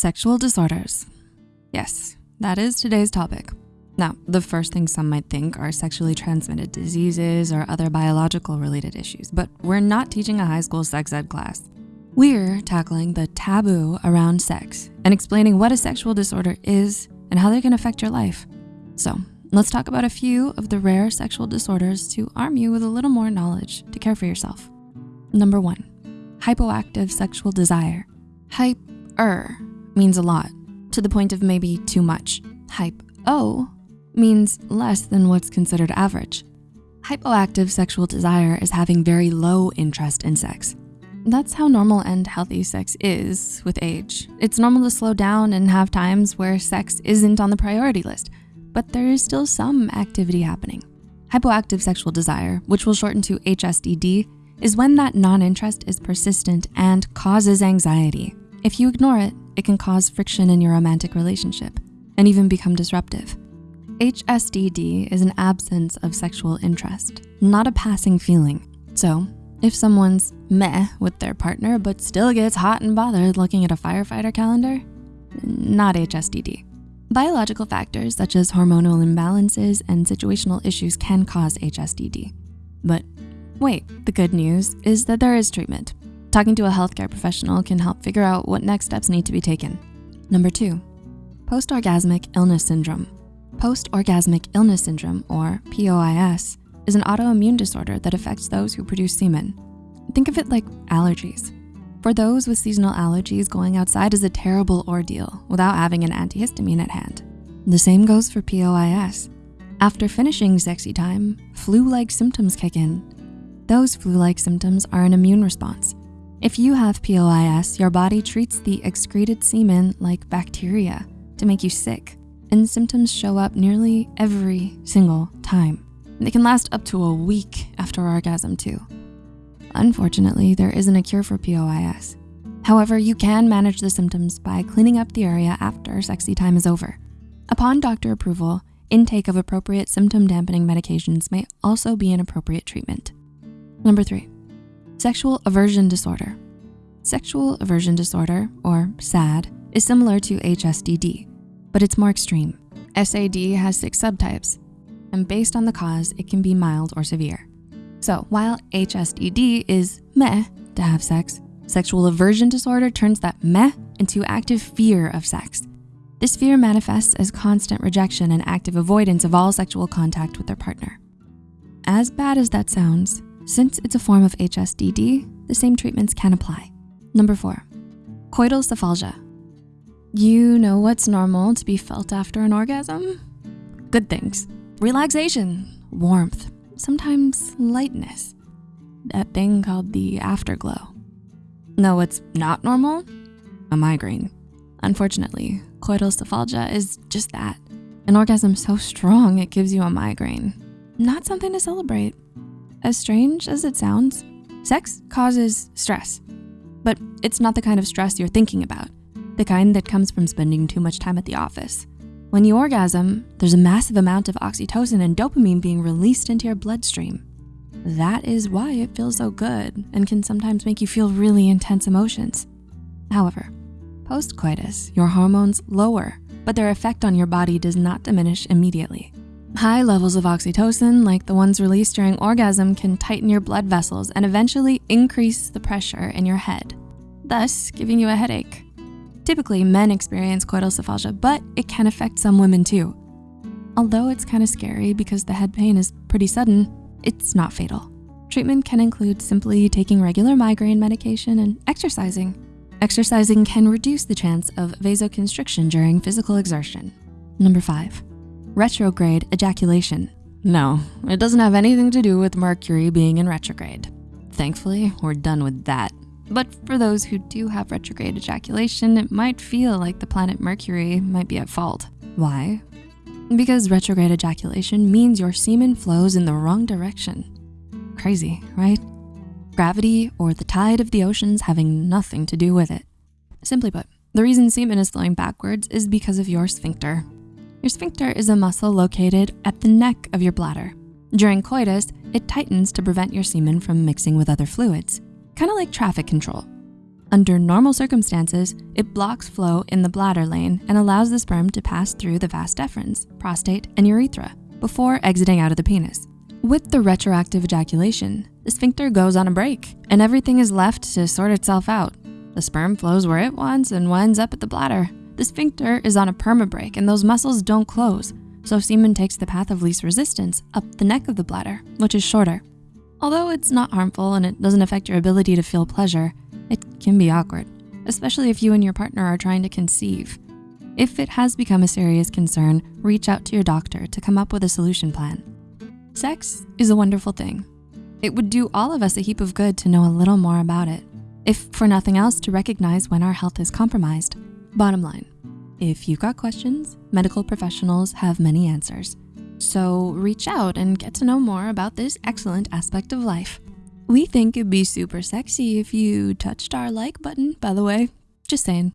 Sexual disorders. Yes, that is today's topic. Now, the first thing some might think are sexually transmitted diseases or other biological related issues, but we're not teaching a high school sex ed class. We're tackling the taboo around sex and explaining what a sexual disorder is and how they can affect your life. So let's talk about a few of the rare sexual disorders to arm you with a little more knowledge to care for yourself. Number one, hypoactive sexual desire. Hyper means a lot, to the point of maybe too much. Hype O means less than what's considered average. Hypoactive sexual desire is having very low interest in sex. That's how normal and healthy sex is with age. It's normal to slow down and have times where sex isn't on the priority list, but there is still some activity happening. Hypoactive sexual desire, which will shorten to HSDD, is when that non-interest is persistent and causes anxiety. If you ignore it, it can cause friction in your romantic relationship and even become disruptive. HSDD is an absence of sexual interest, not a passing feeling. So if someone's meh with their partner but still gets hot and bothered looking at a firefighter calendar, not HSDD. Biological factors such as hormonal imbalances and situational issues can cause HSDD. But wait, the good news is that there is treatment. Talking to a healthcare professional can help figure out what next steps need to be taken. Number two, post-orgasmic illness syndrome. Post-orgasmic illness syndrome, or POIS, is an autoimmune disorder that affects those who produce semen. Think of it like allergies. For those with seasonal allergies, going outside is a terrible ordeal without having an antihistamine at hand. The same goes for POIS. After finishing sexy time, flu-like symptoms kick in. Those flu-like symptoms are an immune response. If you have POIS, your body treats the excreted semen like bacteria to make you sick, and symptoms show up nearly every single time. They can last up to a week after orgasm too. Unfortunately, there isn't a cure for POIS. However, you can manage the symptoms by cleaning up the area after sexy time is over. Upon doctor approval, intake of appropriate symptom dampening medications may also be an appropriate treatment. Number three, sexual aversion disorder. Sexual aversion disorder, or SAD, is similar to HSDD, but it's more extreme. SAD has six subtypes, and based on the cause, it can be mild or severe. So while HSDD is meh to have sex, sexual aversion disorder turns that meh into active fear of sex. This fear manifests as constant rejection and active avoidance of all sexual contact with their partner. As bad as that sounds, since it's a form of HSDD, the same treatments can apply. Number four, coital cephalgia. You know what's normal to be felt after an orgasm? Good things relaxation, warmth, sometimes lightness, that thing called the afterglow. No, what's not normal? A migraine. Unfortunately, coital cephalgia is just that. An orgasm so strong it gives you a migraine. Not something to celebrate. As strange as it sounds, sex causes stress. But it's not the kind of stress you're thinking about, the kind that comes from spending too much time at the office when you orgasm, there's a massive amount of oxytocin and dopamine being released into your bloodstream. That is why it feels so good and can sometimes make you feel really intense emotions. However, post-coitus, your hormones lower, but their effect on your body does not diminish immediately. High levels of oxytocin, like the ones released during orgasm, can tighten your blood vessels and eventually increase the pressure in your head, thus giving you a headache. Typically, men experience coital cephalgia, but it can affect some women too. Although it's kind of scary because the head pain is pretty sudden, it's not fatal. Treatment can include simply taking regular migraine medication and exercising. Exercising can reduce the chance of vasoconstriction during physical exertion. Number five, retrograde ejaculation. No, it doesn't have anything to do with Mercury being in retrograde. Thankfully, we're done with that. But for those who do have retrograde ejaculation, it might feel like the planet Mercury might be at fault. Why? Because retrograde ejaculation means your semen flows in the wrong direction. Crazy, right? Gravity or the tide of the oceans having nothing to do with it. Simply put, the reason semen is flowing backwards is because of your sphincter. Your sphincter is a muscle located at the neck of your bladder. During coitus, it tightens to prevent your semen from mixing with other fluids kind of like traffic control. Under normal circumstances, it blocks flow in the bladder lane and allows the sperm to pass through the vas deferens, prostate, and urethra before exiting out of the penis. With the retroactive ejaculation, the sphincter goes on a break and everything is left to sort itself out. The sperm flows where it wants and winds up at the bladder. The sphincter is on a perma break and those muscles don't close, so semen takes the path of least resistance up the neck of the bladder, which is shorter. Although it's not harmful and it doesn't affect your ability to feel pleasure, it can be awkward, especially if you and your partner are trying to conceive. If it has become a serious concern, reach out to your doctor to come up with a solution plan. Sex is a wonderful thing. It would do all of us a heap of good to know a little more about it, if for nothing else to recognize when our health is compromised. Bottom line, if you've got questions, medical professionals have many answers. So reach out and get to know more about this excellent aspect of life. We think it'd be super sexy if you touched our like button, by the way. Just saying.